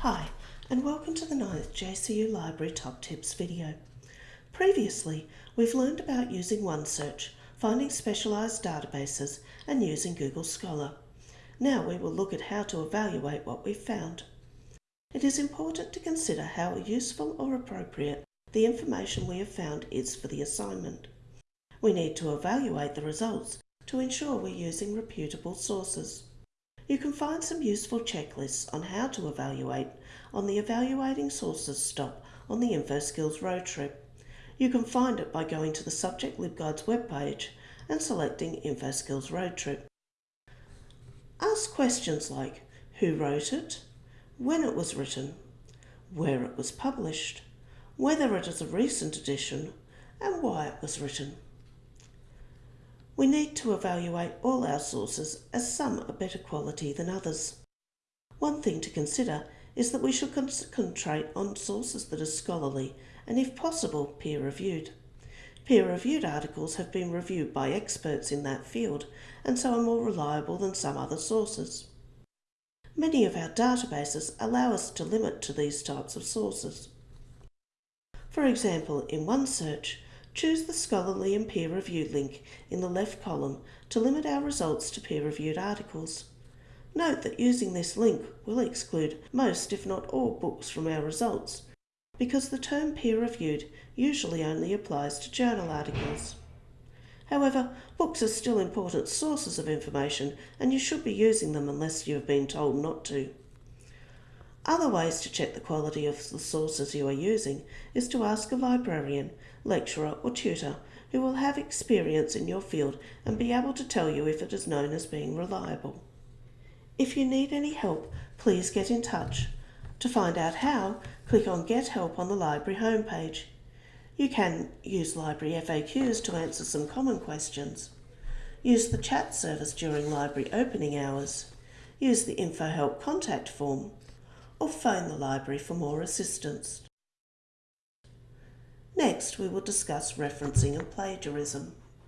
Hi, and welcome to the 9th JCU Library Top Tips video. Previously, we've learned about using OneSearch, finding specialised databases, and using Google Scholar. Now we will look at how to evaluate what we've found. It is important to consider how useful or appropriate the information we have found is for the assignment. We need to evaluate the results to ensure we're using reputable sources. You can find some useful checklists on how to evaluate on the Evaluating Sources stop on the InfoSkills road trip. You can find it by going to the Subject LibGuides webpage and selecting InfoSkills road trip. Ask questions like who wrote it, when it was written, where it was published, whether it is a recent edition, and why it was written. We need to evaluate all our sources as some are better quality than others. One thing to consider is that we should concentrate on sources that are scholarly and if possible peer-reviewed. Peer-reviewed articles have been reviewed by experts in that field and so are more reliable than some other sources. Many of our databases allow us to limit to these types of sources. For example, in OneSearch, Choose the scholarly and peer-reviewed link in the left column to limit our results to peer-reviewed articles. Note that using this link will exclude most if not all books from our results, because the term peer-reviewed usually only applies to journal articles. However, books are still important sources of information and you should be using them unless you have been told not to. Other ways to check the quality of the sources you are using is to ask a librarian, lecturer or tutor who will have experience in your field and be able to tell you if it is known as being reliable. If you need any help, please get in touch. To find out how, click on Get Help on the library homepage. You can use library FAQs to answer some common questions. Use the chat service during library opening hours. Use the InfoHelp contact form or phone the library for more assistance. Next, we will discuss referencing and plagiarism.